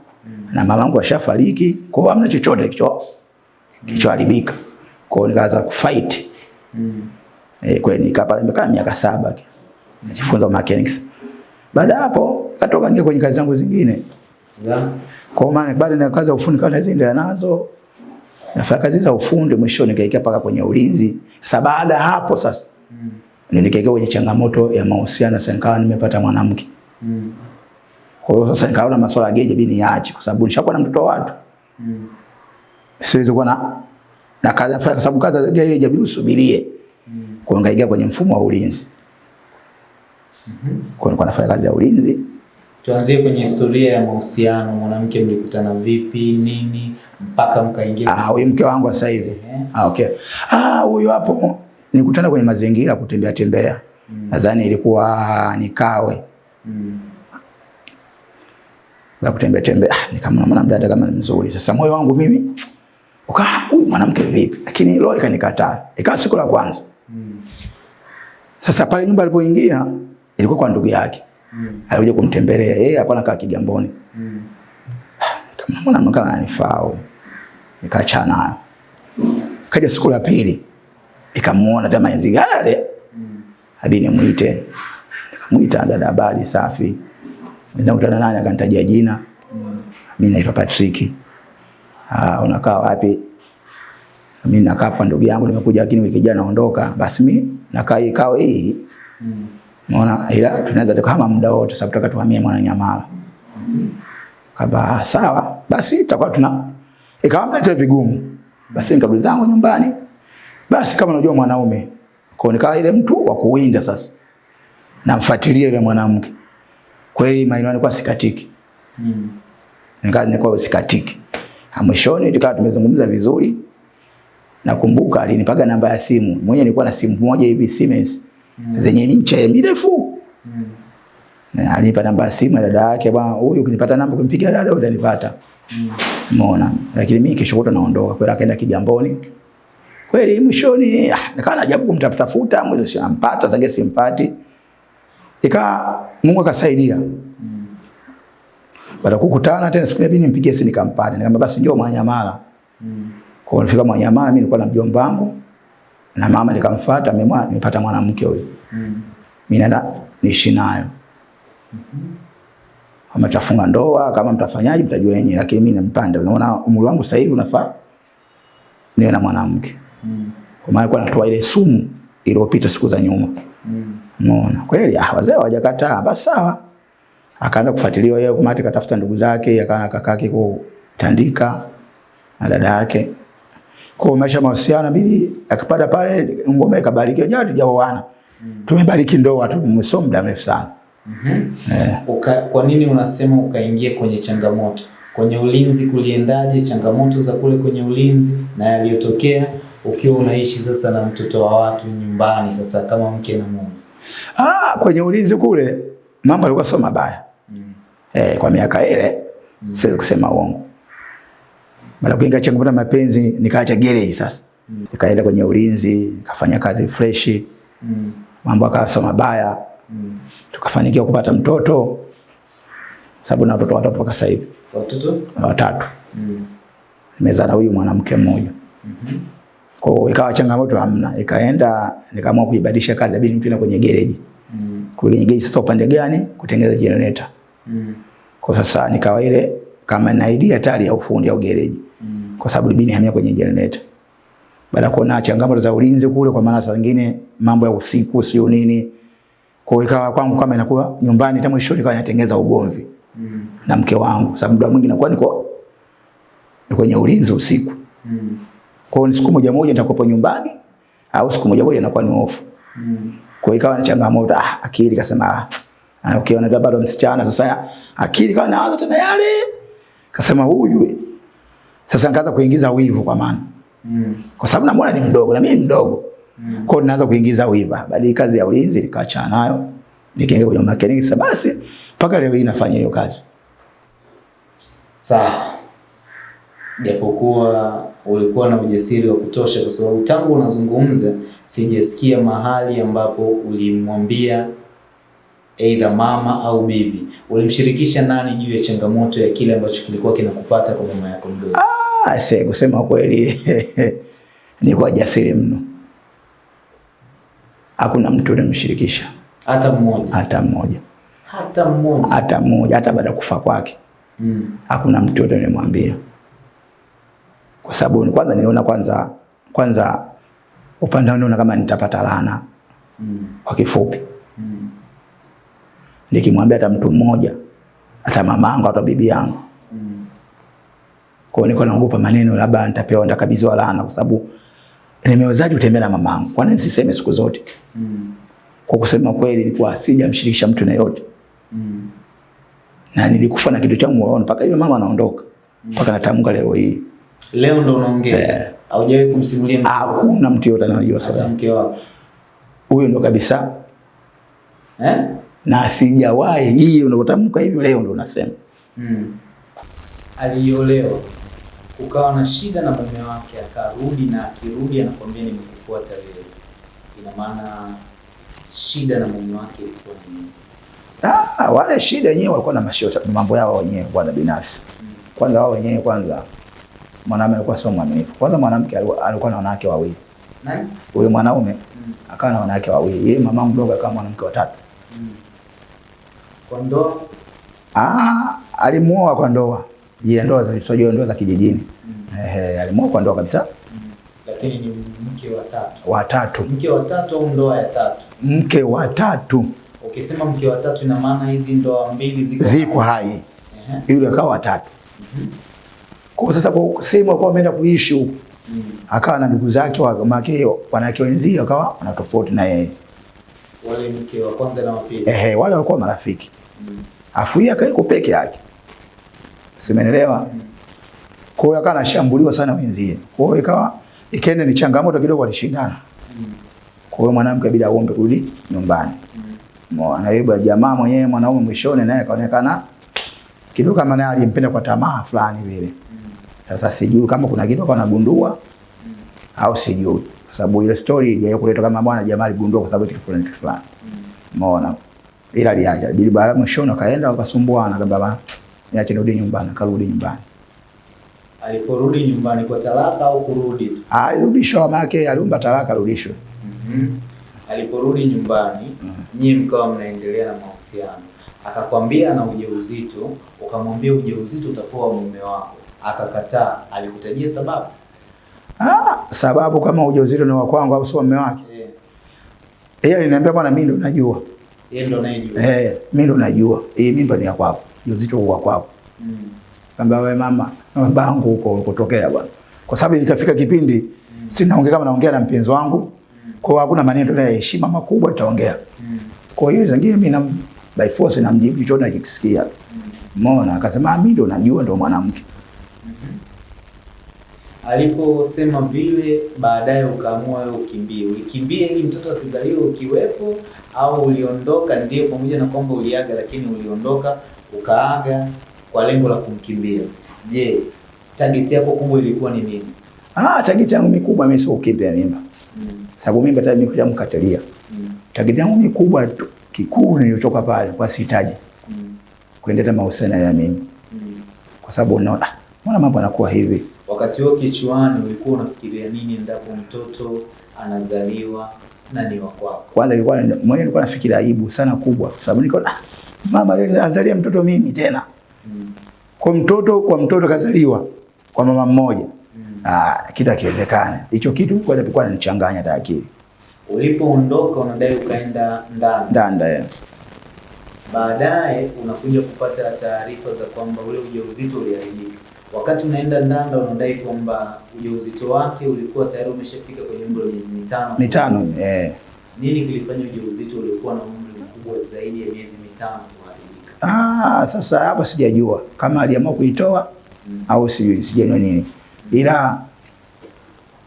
na mamangu ashafariki, kwa hiyo hamna chochote kicho kichoharibika. Kwa hiyo nikaanza kufight. Mm. Kwa kweli nikaa pale nimekaa miaka saba najifunza mechanics. Baada hapo katoka nje kwenye kazi zangu zingine. Zaa. Kwa maana baada ya kazi za ufundi kawa naziendelea nazo. Nafanya kazi za ufundi mwisho nikaingia paka kwenye ulinzi. Sasa baada ya hapo sasa Mm. ndio nikaingia kwenye changamoto ya mahusiano sasa nikawa nimepata mwanamke. Mm. Kwa hiyo sasa nikaona masuala ya geje bini niache kwa sababu nishakuwa na mtoto wa watu. Mm. Siwezi kuwa na na kazi nafanya kwa sababu kazi ya geje inabidi usubirie. Mm. Kwa nikaingia kwenye mfumo wa ulinzi. Kwa Mm nilikuwa nafanya kazi ya ulinzi. Tuanzie kwenye historia ya mahusiano. Mwanamke mlikutana vipi, nini mpaka mkaingia? Ah, huyu mke wangu sasa hivi. Yeah. Ah, okay. Ah, huyu hapo nikutana kwenye mazingira kutembea tembea. Nadhani ilikuwa nikawe. Mm. Na kutembea tembea, ah, nikamwona mwanamdada kama ni mzuri. Sasa moyo wangu mimi ukaa, huyu mwanamke vipi? Lakini roho ikanikataa. Ikawa siku la kwanza. Sasa pale nyumba alipoingia ilikuwa kwa ndugu yake. Mm. Alikuja kumtembelea. Yeye alikuwa anakaa Kigamboni. Mm. Kama mbona mka ananifaa Nikaacha Nikaachana nayo. Kaja siku la pili. Nikamuona tena nzigale. Mm. hadi nimuite. Nikamuita dada, habari safi. Mwenza kutana nani akanitajia jina. Mm. Mimi naitwa Patrick. Ah, unakaa wapi? Mimi nakaa kwa ndugu yangu nimekuja lakini wiki jana naondoka. Basi mimi nakaa kai kao hii. Mm. Unaona ila tunaweza kama muda wote sababu tutaka tuhamie Mwananyamala. Kaba ah, sawa. Basi tutakuwa tuna ikawa mnatoa vigumu. Basi nikabidi zangu nyumbani. Basi kama unajua mwanaume kwa nikawa ile mtu wa kuwinda sasa. Namfuatilia ile mwanamke. Kweli maana alikuwa sikatiki. Mm. Nikawa nilikuwa sikatiki. Mwishoni tukawa tumezungumza vizuri. Nakumbuka alinipaga namba ya simu. Mwenye nilikuwa na simu moja hivi Siemens zenye ncha mirefu. Mm. Na Alinipa namba ya simu dada yake, bwana huyu ukinipata namba kumpigia dada utanipata. Umeona? Mm. Lakini mimi kesho kutwa naondoka. Kwa hiyo akaenda Kigamboni. Kweli mwishoni ah, nikawa najaribu kumtafuta futa, mwezi siampata, zange simpati. Ika Mungu akasaidia. Mm. Baada kukutana tena siku nyingine nimpigie simu nikampata. Nikamwambia basi njoo Mwanyamala. Mm. Kwa nilifika Mwanyamala mimi nilikuwa na mjomba wangu na mama nikamfuata, mimi nimepata mwanamke huyo. Mm. Mimi naenda niishi nayo. Kama tafunga ndoa, kama mtafanyaje mtajua yenyewe, lakini mimi nampanda. Unaona umri wangu sasa hivi unafaa niwe na mwanamke. Mm. Kwa maana kwa natoa ile sumu iliyopita siku za nyuma. Mm. Umeona? Kweli ah, wazee hawajakataa. Basi sawa. Akaanza kufuatiliwa yeye kumati katafuta ndugu zake, akaana kakake kutandika na dada yake. Kwa maisha mahusiano bibi akipata pale ngome ikabarikiwa jana tujaoana. Mm. Tumebariki ndoa tu mso muda mrefu sana. Mm -hmm. Eh. Uka, kwa nini unasema ukaingia kwenye changamoto? Kwenye ulinzi kuliendaje? Changamoto za kule kwenye ulinzi na yaliyotokea ukiwa unaishi sasa na mtoto wa watu nyumbani, sasa kama mke na mume. Ah, kwenye ulinzi kule mambo yalikuwa sio mabaya. Mm. Eh, kwa miaka ile mm. siwezi kusema uongo. Baada ya kuingia changamoto ya mapenzi nikaacha gereji sasa Mm. nikaenda kwenye ulinzi nikafanya kazi fresh. Mm. mambo akawa sio mabaya, Mm. tukafanikiwa kupata mtoto, sababu na watoto watatu mpaka sasa hivi Watoto? watatu, Mm. nimezaa na huyu mwanamke mmoja. Mm -hmm. Kwa hiyo ikawa changamoto hamna, ikaenda nikaamua kuibadilisha kazi, abidi nitenda kwenye gereji. Mm. Kwenye gereji sasa, upande gani? Kutengeneza generator. Mm. Kwa sasa nikawa ile kama na idea tayari ya ufundi au gereji. Kwa sababu libini hamia kwenye generator. Baada kuona changamoto za ulinzi kule, kwa maana saa nyingine mambo ya usiku sio nini, kwa hiyo ikawa kwangu kama inakuwa nyumbani, tamu shule kwa natengeneza ugomvi Mm. na mke wangu, sababu muda mwingi nakuwa niko ni kwenye ulinzi usiku. Mm. Kwa hiyo siku moja moja nitakuwa nyumbani au siku moja moja nakuwa ni off. Mm. Kwa hiyo ikawa ni changamoto. Ah, akili kasema ah, ukiona okay, bado msichana sasa akili kawa naanza tena yale. Kasema huyu sasa nikaanza kuingiza wivu kwa maana. Mm. Kwa sababu namuona ni mdogo na mimi mdogo. Mm. Kwa hiyo ninaanza kuingiza wivu. Bali kazi ya ulinzi nikaachana nayo. Nikaingia kwenye makeniki. sasa basi mpaka leo hii nafanya hiyo kazi. Sawa. Japokuwa ulikuwa na ujasiri wa kutosha, kwa sababu tangu unazungumza sijasikia mahali ambapo ulimwambia aidha mama au bibi. Ulimshirikisha nani juu ya changamoto ya kile ambacho kilikuwa kinakupata kwa mama yako mdogo? Ah, sasa kusema kweli <laughs> kwa jasiri mno. Hakuna mtu nimshirikisha Hata mmoja, hata mmoja. hata mmoja. Hata mmoja hata baada ya kufa kwake. Mm. hakuna mtu yote nimemwambia, kwa sababu kwanza niliona kwanza kwanza upande wangu kama nitapata laana Mm. kwa kifupi. Mm. Nikimwambia hata mtu mmoja, hata mamangu hata bibi yangu. Kwa hiyo nilikuwa naogopa maneno, labda nitapewa nitakabidhiwa laana, kwa sababu nimewezaje kutembea na mamangu? Kwa nini nisiseme siku zote? Mm. Kwa kusema kweli, nilikuwa sijamshirikisha mtu na yote, Mm. na nilikufa na kitu changu moyoni mpaka yule mama anaondoka, mpaka natamka leo hii, Leo ndo unaongea. Eh. Haujawahi kumsimulia mtu hakuna mtu yote anayojua swala mke wako. huyo ndo kabisa Eh? na sijawahi hii unapotamka hivyo leo ndo unasema Mm. Aliolewa ukawa na shida na mume wake, akarudi na akirudi anakwambia nimekufuata wewe, ina maana shida na mume wake ilikuwa ni nini? ah, wale shida wenyewe walikuwa na mashota mambo yao wenyewe kwanza binafsi kwanza wao wenyewe kwanza mwanaume alikuwa sio mwaminifu kwanza mwanamke alikuwa alikuwa na wanawake wawili Nani? huyo mwanaume Mm. akawa na wanawake wawili yeye mama mdogo akawa mwanamke watatu Mm. Kwa ndoa ah, alimuoa kwa ndoa je ndoa za tunajua ndoa za kijijini ehe alimuoa kwa ndoa kabisa lakini ni mke wa tatu, Wa tatu. mke wa tatu au ndoa ya tatu? mke wa tatu. Ukisema mke wa tatu, ina maana hizi ndoa mbili ziko ziko hai yule akawa watatu Mhm. kwa sasa kwa sehemu alikuwa ameenda kuishi huko Mm. akawa na ndugu zake wa make wanawake wenzie akawa wana tofauti na yeye Wale mke wa kwanza na wa pili. ehe, wale walikuwa marafiki, Mm. afu yeye akaiko peke yake, simenelewa. Kwa hiyo akawa anashambuliwa sana wenzie, kwa hiyo ikawa ikaenda ni changamoto kidogo, walishindana. Mm. Kwa hiyo mwanamke bila aombe kurudi nyumbani, Mwana na jamaa mwenyewe mwanaume mwishoni naye akaonekana kidogo kama naye alimpenda kwa tamaa fulani vile. Sasa sijui kama kuna kitu kwa nagundua au sijui, kwa sababu ile story haijawahi kuleta kama bwana jamaa aligundua kwa sababu kitu fulani kitu fulani. Umeona? Ila aliaja. Bili baada mwishoni akaenda wakasumbuana kama niache nirudi nyumbani, akarudi nyumbani. Aliporudi nyumbani kwa talaka au kurudi tu? Alirudishwa mama yake aliomba talaka arudishwe. Mhm. Aliporudi nyumbani, mm, nyinyi mkawa mnaendelea na mahusiano, akakwambia na ujauzito, ukamwambia ujauzito utakuwa mume wako, akakataa. Alikutajia sababu? Ah, sababu kama ujauzito ni wa kwangu au sio mume wake. Eh, Yeye aliniambia bwana, mimi ndo najua. yeye ndo anayejua. Eh, mimi ndo najua. Hii mimba ni ya kwako. Ujauzito kwa wa kwako. Mm. Kaambia wewe mama, na babangu huko ulikotokea bwana. Kwa sababu ikafika kipindi mm. si naongea kama naongea na mpenzi wangu. mm. Kwa hiyo hakuna maneno ya heshima makubwa tutaongea. Mm. Kwa hiyo zingine mimi na by force namjibu chochote nakisikia. Mm. Umeona? Akasema "Ah, mimi ndo najua ndo mwanamke. mm -hmm. Aliposema vile, baadaye ukaamua wewe ukimbie. Ukimbie ili mtoto asizaliwe ukiwepo, au uliondoka? Ndio, pamoja na kwamba uliaga, lakini uliondoka ukaaga kwa lengo la kumkimbia. Je, target yako kubwa ilikuwa ni nini? Ah, target yangu mikubwa mimi sio kukimbia mimba. Mm. Sababu mimba tayari nimekuja mkatalia. Mm. Target yangu mikubwa tu- kikuu nilitoka pale kwa sihitaji Mm. kuendelea mahusiano ya mimi. Mm. Kwa sababu unaona ah, mbona mambo yanakuwa hivi? Wakati huo kichwani ulikuwa unafikiria nini endapo mtoto anazaliwa na ni wa kwako? Kwanza ilikuwa mwenyewe nilikuwa nafikiria aibu sana kubwa sababu niko ah, mama leo azalia mtoto mimi tena. Kwa mtoto kwa mtoto kazaliwa kwa mama mmoja. Mm. Ah, kitu hakiwezekana. Hicho kitu kwanza kwa nichanganya hata akili. Ulipoondoka unadai ukaenda ndani, Ndanda ya. baadaye unakuja kupata taarifa za kwamba ule ujauzito uliharibika. Wakati unaenda Ndanda unadai kwamba ujauzito wake ulikuwa tayari umeshafika kwenye umri wa miezi mitano. Mitano eh. Nini kilifanya ujauzito uliokuwa na umri mkubwa zaidi ya miezi mitano kuharibika? Ah, sasa hapa sijajua kama aliamua kuitoa Mm. au si sijajua nini. Mm. Ila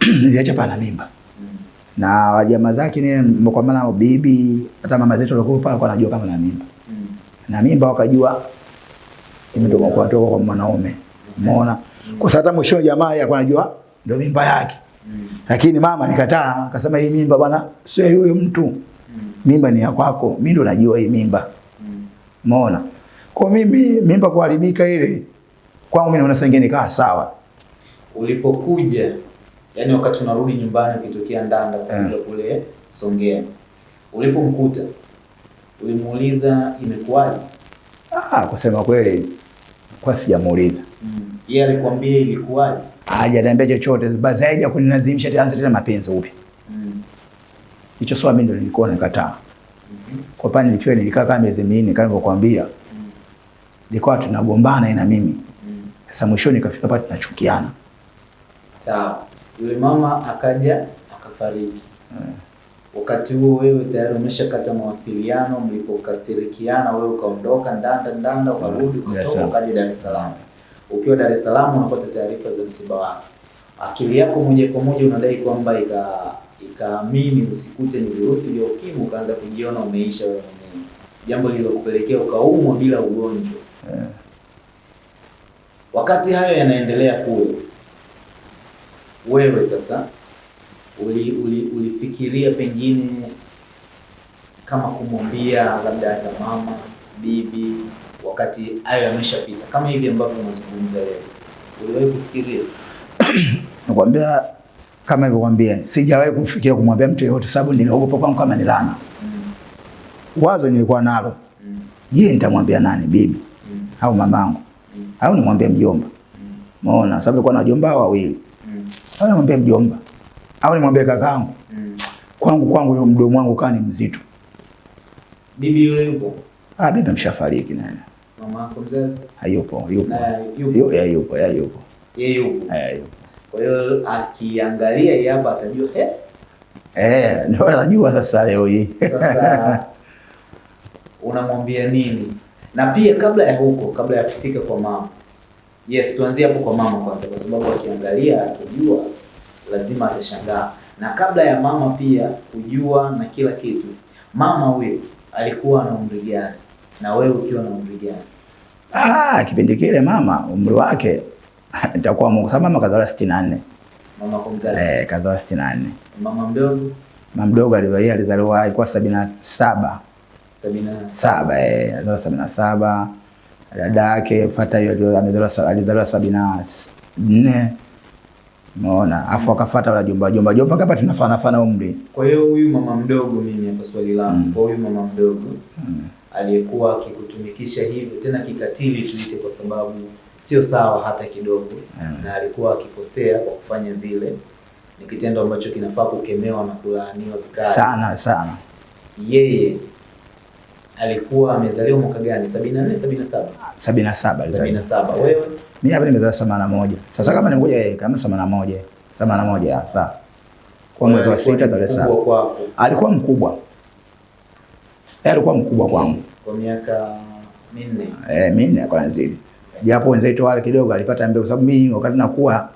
<clears throat> niliacha pana mimba. Mm. Na jamaa zake ni kwa maana bibi hata mama zetu walikuwa pale kwa anajua kama na mimba. Mm. Na mimba wakajua imetoka kwa toka kwa mwanaume. Umeona? Kwa sababu mwisho jamaa yake anajua ndio mimba yake. Mm. Lakini mama nikataa, akasema hii mimba bwana sio huyo mtu. Mimba ni ya kwako. Mimi ndo najua hii mimba. Mm. Umeona? Kwa mimi mimba kuharibika ile kwangu mimi naona sengeni kaa sawa. Ulipokuja yani, wakati unarudi nyumbani ukitokea Ndanda kufika mm. kule Songea, ulipomkuta ulimuuliza imekuwaje? Ah, kusema kweli kwa sijamuuliza. Mm. Yeye alikwambia ilikuwaje? Hajaniambia chochote basi haja kunilazimisha tena mapenzi upya. Hicho swali mimi ndio nilikuwa nikataa. Mhm. Kwa pale nilikuwa nilikaa kama miezi minne kama nilivyokuambia. Nilikuwa tunagombana na mimi. Sasa mwishoni kafika pale tunachukiana. Sawa, yule mama akaja akafariki. Wakati huo wewe tayari umeshakata mawasiliano, mlipokasirikiana wewe ukaondoka Ndanda, Ndanda ukarudi, ukatoka ukaja Dar es Salaam. Ukiwa Dar es Salaam unapata taarifa za msiba wake, akili yako moja kwa moja unadai kwamba ika ikaamini usikute ni virusi vya ukimwi, ukaanza kujiona umeisha wewe mwenyewe, jambo lililokupelekea ukaumwa bila ugonjwa. yeah. Wakati hayo yanaendelea kule, wewe sasa uli, uli, ulifikiria pengine kama kumwambia labda hata mama bibi, wakati hayo yameshapita, kama hivi ambavyo unazungumza wewe, uliwahi kufikiria? <coughs> Nakwambia kama nilivyokuambia sijawahi kumfikiria kumwambia mtu yeyote sababu niliogopa kwangu kama ni laana. Mm, Wazo nilikuwa nalo. mm, Je, nitamwambia nani bibi mm, au mamangu mm, au nimwambie mjomba? mm, Umeona? Sababu nilikuwa na wajomba wawili. mm, Au nimwambie mjomba? Au nimwambie kakaangu? mm. Kwangu kwangu yule mdomo wangu kani mzito. Bibi yule yupo, Ah, bibi ameshafariki naye. mama yako mzazi Hayupo, yupo. yupo, Yupo, ya yupo, Yeye yupo. yeye yupo. Kwa hiyo akiangalia hii hapa atajua eh, Eh, ndio anajua sasa leo hii. Sasa <laughs> unamwambia nini? Na pia kabla ya huko, kabla ya kufika kwa mama, yes, tuanzie hapo kwa mama kwanza, kwa sababu akiangalia akijua lazima atashangaa. Na kabla ya mama pia kujua na kila kitu, mama huyo alikuwa na umri gani na wewe ukiwa na umri gani? Ah, kipindi kile mama umri wake <laughs> itakuwa Mungu. Sababu mama kazaliwa 64. Mama kwa mzazi, Eh, kazaliwa 64. mama mdogo Mama mdogo aliwa yeye alizaliwa alikuwa 77. sabini na Saba eh, alizaliwa 77. Dada yake fuata hiyo alizaliwa alizaliwa 74. Umeona? Afu akafuata wala jomba jomba jomba kama tunafana fana umri. Kwa hiyo huyu mama mdogo, mimi hapa swali langu Mm. kwa huyu mama mdogo mm. aliyekuwa akikutumikisha hivyo tena kikatili tuite, kwa sababu sio sawa hata kidogo, Mm. na alikuwa akikosea kwa kufanya vile, ni kitendo ambacho kinafaa kukemewa na kulaaniwa vikali. Sana sana. Yeye alikuwa amezaliwa mwaka gani? 74 77 77 alizaliwa. 77. Wewe Mimi hapa nimezaliwa 81. Sasa kama ningoja yeye kama 81. 81 ya sawa. Kwa mwezi wa alikuwa sita tarehe mkubwa saba. Alikuwa mkubwa. Yeye alikuwa mkubwa kwangu. kwa miaka minne. Eh, minne kwa nazidi. Japo wenzetu wale kidogo alipata mbegu, kwa sababu mimi wakati nakuwa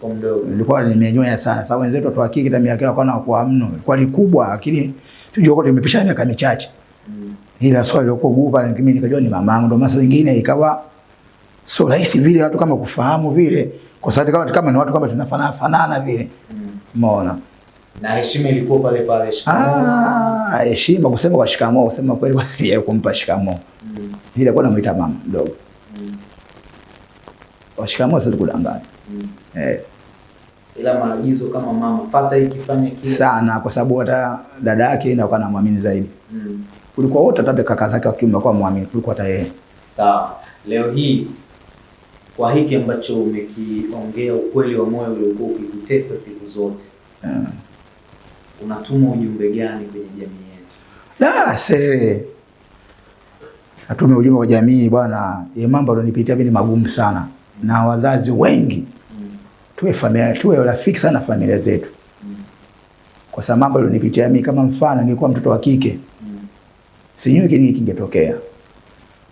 Kwa mdogo nilikuwa nimenyoya sana. Sababu wenzetu watu wa kike miaka kila kona kwa mno. Ilikuwa ni kubwa lakini tujua kwa tumepishana miaka michache. mm. Ila swali lilikuwa gumu na mimi nikajua ni mamangu ndio masa zingine ikawa so rahisi vile watu kama kufahamu vile, kwa sababu kama, kama ni watu kama tunafanana fanana vile, umeona Mm. Na heshima ilikuwa pale pale. shikamoo. Ah, heshima kusema kwa shikamoo, kusema kweli kwa sija <laughs> kumpa shikamoo. Mm. Ila kwa namuita mama mdogo. Mm. Kwa shikamoo sio kudanganya. Mm. Eh, Ila maagizo kama mama, fata hiki, fanya kile. sana kwa sababu hata dada yake ndio akawa anamwamini zaidi. Mm. Kulikuwa wote hata kaka zake wa kiume akawa muamini kuliko hata yeye. Sawa. Leo hii kwa hiki ambacho umekiongea, ukweli wa moyo uliokuwa ukikutesa siku zote, Eh. unatuma ujumbe gani kwenye jamii yetu? Da, se atume ujumbe kwa jamii bwana, ye mambo alonipitia mimi ni magumu sana, na wazazi wengi tuwe familia, tuwe rafiki sana familia zetu, kwa sababu mambo alonipitia mimi, kama mfano ningekuwa mtoto wa kike Mm. sijui kini kingetokea,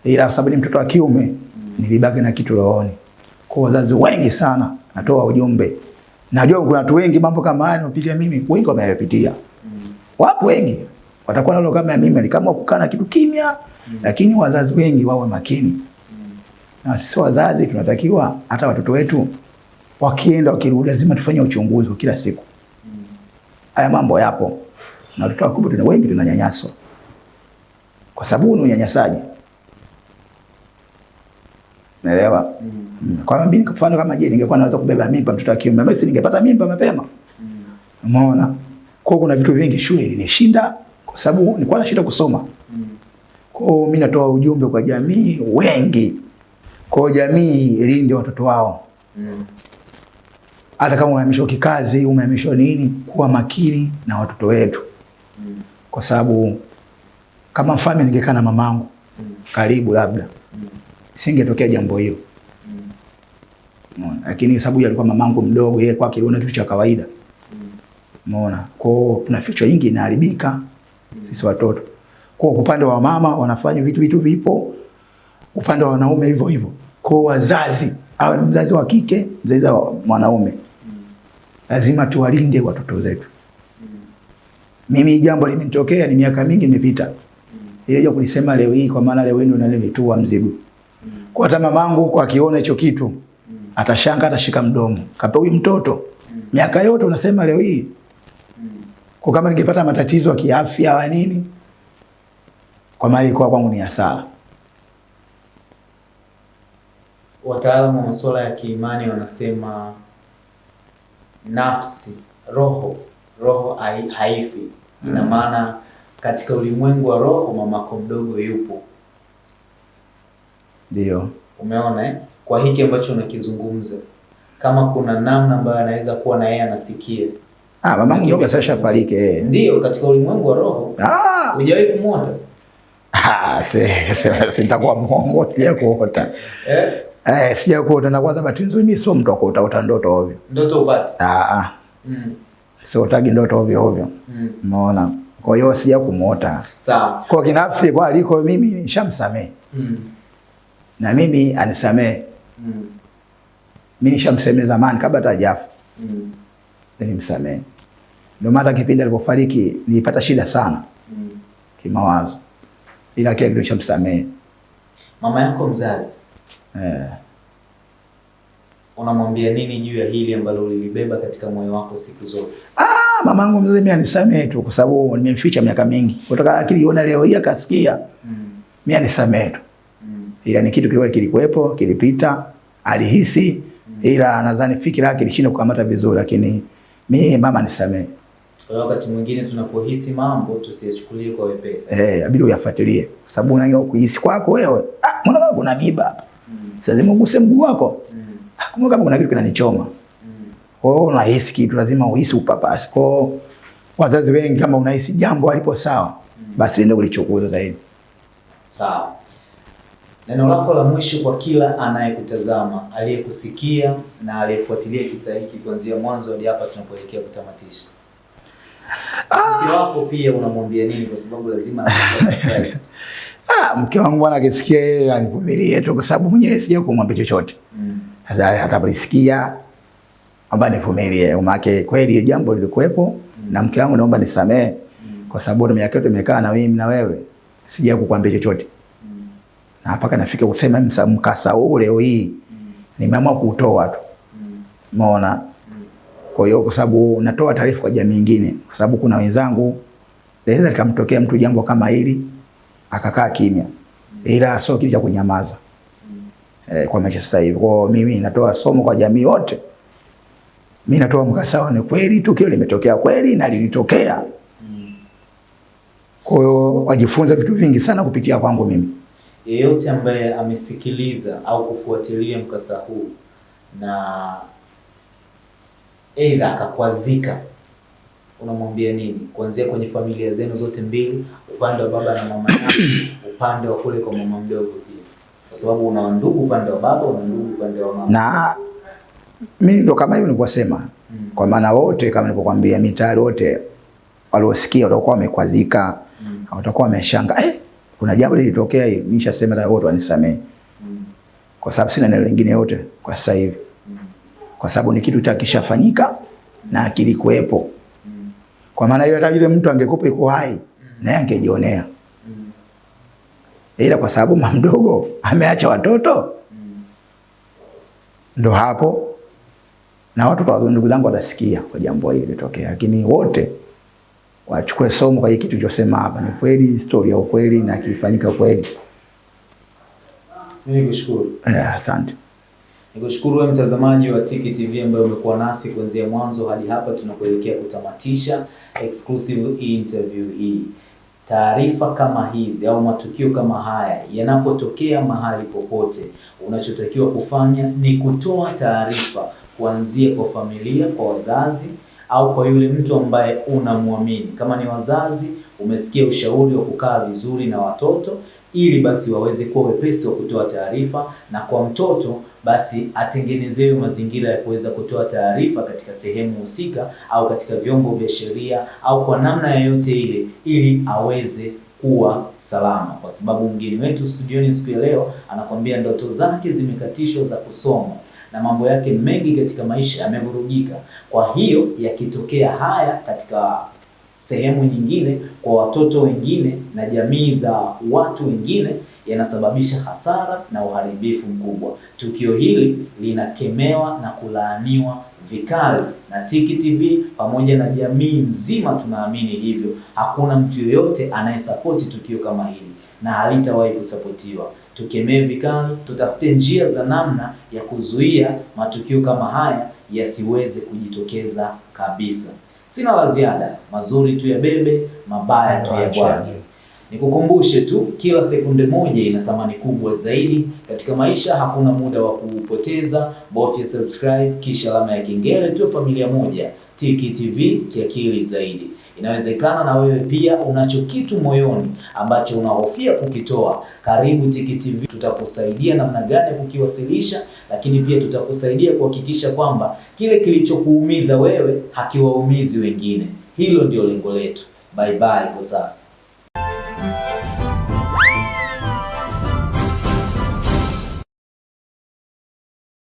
ila kwa sababu ni mtoto wa kiume nilibaki na kitu rohoni. Kwa wazazi wengi sana natoa ujumbe, najua kuna watu wengi mambo kama haya nimepitia mimi, wengi wameyapitia wapo wengi watakuwa nalo kama mimi, kama kukaa na kitu kimya, lakini wazazi wengi wawe makini. Mm. Na sisi wazazi tunatakiwa hata watoto wetu wakienda wakirudi, lazima tufanye uchunguzi kila siku. Mm. Haya mambo yapo, na watoto wakubwa tuna wengi tunanyanyaswa, kwa sababu ni unyanyasaji, naelewa. Mm. Mm. Kwa mimi kwa mfano kama je, ningekuwa naweza kubeba mimba mtoto wa kiume, basi ningepata mimba mapema. Mm. Umeona? Kwa hiyo kuna vitu vingi shule ilinishinda kwa sababu nilikuwa nashinda kusoma. Mm. Kwa hiyo mimi natoa ujumbe kwa jamii wengi. Kwa jamii ilinde watoto wao. Mm. Hata kama umehamishwa kikazi, umehamishwa nini, kuwa makini na watoto wetu. Mm. Kwa sababu kama mfalme ningekaa na mamangu Mm. karibu labda Mm. singetokea jambo hilo. Mm. Lakini sababu yeye alikuwa mamangu mdogo, yeye kwake aliona kitu cha kawaida. Mm. Umeona? Kwa hiyo kuna ficho nyingi inaharibika mm. sisi watoto. Kwa upande wa mama wanafanya vitu vitu vipo, upande wa wanaume hivyo hivyo. Kwa wazazi, awe mzazi wa kike, mzazi wa mwanaume, lazima tuwalinde watoto zetu. Mimi jambo limenitokea, ni miaka mingi imepita. ilija kulisema leo hii kwa maana leo hii ndo nalimitua mzigo. Kwa hata mamangu huko akiona hicho kitu, atashanga atashika mdomo. Kapa huyu mtoto miaka yote unasema leo hii kwa kama ningepata matatizo ya kiafya wa nini, kwa mali kwa kwangu ni hasara. Wataalamu wa masuala ya kiimani wanasema nafsi, roho, roho hai- haifi. Ina maana katika ulimwengu wa roho mamako mdogo yupo. Ndio. Umeona eh? Kwa hiki ambacho unakizungumza, kama kuna namna ambayo anaweza kuwa na yeye anasikia, Ah, mamangu mdogo sasa shafariki eh. ndio katika ulimwengu wa roho. Ah, Hujawahi kumwota ah, se, se, se nitakuwa mwongo sija kuota. eh? Eh, sija kuota na kwanza bahati nzuri mimi sio mtu wa kuota ota ndoto ovyo. Ndoto upate Ah, ah, mm. Sio utagi ndoto ovyo ovyo. mm. Unaona? Kwa hiyo sija kumuota. Sawa. Kwa kinafsi kwa aliko mimi nishamsamehe. mm. Na mimi anisamehe. mm. Mimi nishamsamehe zamani kabla hata hajafa. mm. Nilimsamehe. Ndio maana kipindi alipofariki nilipata shida sana mm. kimawazo. Ila kile kitu. Mama yako mzazi Eh. unamwambia nini juu ya hili ambalo ulilibeba katika moyo wako siku zote? Ah, mamangu mzee mimi anisamehe tu kwa sababu nimemficha miaka mingi. Kutoka akili iona leo hii akasikia, mm. mimi anisamehe tu. mm. Ila ni kitu kiwe kilikuwepo, kilipita, alihisi mm. ila nadhani fikira yake ilishinda kukamata vizuri lakini mimi mama nisamehe. Kwa wakati mwingine tunapohisi mambo tusiyachukulie kwa wepesi. Eh, hey, inabidi uyafuatilie. Kwa sababu unaanza kuhisi kwako wewe, ah, mbona kama kuna miba hapa? Mm. Sasa lazima uguse mguu wako. mm. Ah, kumbe kama kuna kitu kinanichoma. mm. Kwa hiyo unahisi kitu lazima uhisi upapasi. Kwa hiyo wazazi wengi kama unahisi jambo alipo sawa, basi ndio ulichokuza zaidi. Sawa. Neno lako la mwisho kwa kila anayekutazama, aliyekusikia na aliyefuatilia kisa hiki kuanzia mwanzo hadi hapa tunapoelekea kutamatisha. Mke wako pia unamwambia nini? Kwa sababu lazima. <laughs> Ah, mke wangu bwana akisikia yeye anivumilie tu kwa sababu mwenyewe sija kumwambia chochote. Mm. Sasa atapolisikia amba nivumilie, maana kweli jambo lilikuwepo na mke wangu naomba nisamee Mm. kwa sababu miaka yote nimekaa na mimi na wewe sija kukwambia chochote. Mm. na mpaka nafika kusema msa- mkasa huu leo hii nimeamua kuutoa tu, umeona. Mm. Kwa hiyo kwa sababu natoa taarifa kwa jamii nyingine, kwa sababu kuna wenzangu naweza likamtokea mtu jambo kama hili akakaa kimya, ila sio kitu cha kunyamaza eh, kwa maisha sasa hivi. Kwa mimi natoa somo kwa jamii wote, mimi natoa mkasawa, ni kweli, tukio limetokea kweli na lilitokea. Kwa hiyo wajifunze vitu vingi sana kupitia kwangu mimi. Yeyote ambaye amesikiliza au kufuatilia mkasa huu na aidha akakwazika, unamwambia nini? Kuanzia kwenye familia zenu zote mbili, upande wa baba na mama yako, <coughs> upande wa kule kwa mama mdogo pia, kwa sababu una ndugu upande wa baba, una ndugu upande wa mama. na mimi ndo kama hivyo nilivyosema, Mm. kwa maana wote kama nilivyokuambia, mitayari wote waliosikia watakuwa wamekwazika, Mm. watakuwa wameshanga eh, kuna jambo lilitokea hili. Nishasema na wote wanisamee, Mm. kwa sababu sina neno lingine yote kwa sasa hivi, Mm. kwa sababu ni kitu takishafanyika na kilikuwepo. Kwa maana ile hata yule mtu angekupa iko hai naye angejionea, ila kwa sababu mama mdogo ameacha watoto, Ndio ndo hapo na watu wa ndugu zangu watasikia kwa jambo hili litokea, lakini wote wachukue somo kwa kitu chosema hapa. Ni kweli, historia ya ukweli na kilifanyika kweli. Mimi nikushukuru. Eh, asante. Nikushukuru wewe mtazamaji wa Tiki TV ambaye umekuwa nasi kuanzia mwanzo hadi hapa tunapoelekea kutamatisha exclusive interview hii. Taarifa kama hizi au matukio kama haya yanapotokea mahali popote, unachotakiwa kufanya ni kutoa taarifa kuanzia kwa familia, kwa wazazi au kwa yule mtu ambaye unamwamini. Kama ni wazazi, umesikia ushauri wa kukaa vizuri na watoto ili basi waweze kuwa wepesi wa kutoa taarifa, na kwa mtoto basi atengenezewe mazingira ya kuweza kutoa taarifa katika sehemu husika au katika vyombo vya sheria au kwa namna yoyote ile, ili aweze kuwa salama, kwa sababu mgeni wetu studioni siku ya leo anakwambia ndoto zake zimekatishwa za kusoma na mambo yake mengi katika maisha yamevurugika. Kwa hiyo yakitokea haya katika sehemu nyingine kwa watoto wengine na jamii za watu wengine yanasababisha hasara na uharibifu mkubwa. Tukio hili linakemewa na kulaaniwa vikali na Tiki TV pamoja na jamii nzima, tunaamini hivyo. Hakuna mtu yoyote anayesapoti tukio kama hili na halitawahi kusapotiwa. Tukemee vikali, tutafute njia za namna ya kuzuia matukio kama haya yasiweze kujitokeza kabisa. Sina la ziada, mazuri tu ya bebe, mabaya tu ya bwage. Nikukumbushe tu, kila sekunde moja ina thamani kubwa zaidi katika maisha. Hakuna muda wa kupoteza, bofya subscribe kisha alama ya kengele, tu. familia moja. Tiki TV kiakili zaidi. Inawezekana na wewe pia unacho kitu moyoni ambacho unahofia kukitoa. Karibu Tiki TV, tutakusaidia namna gani kukiwasilisha, lakini pia tutakusaidia kuhakikisha kwamba kile kilichokuumiza wewe hakiwaumizi wengine. Hilo ndio lengo letu. Bye bye kwa sasa.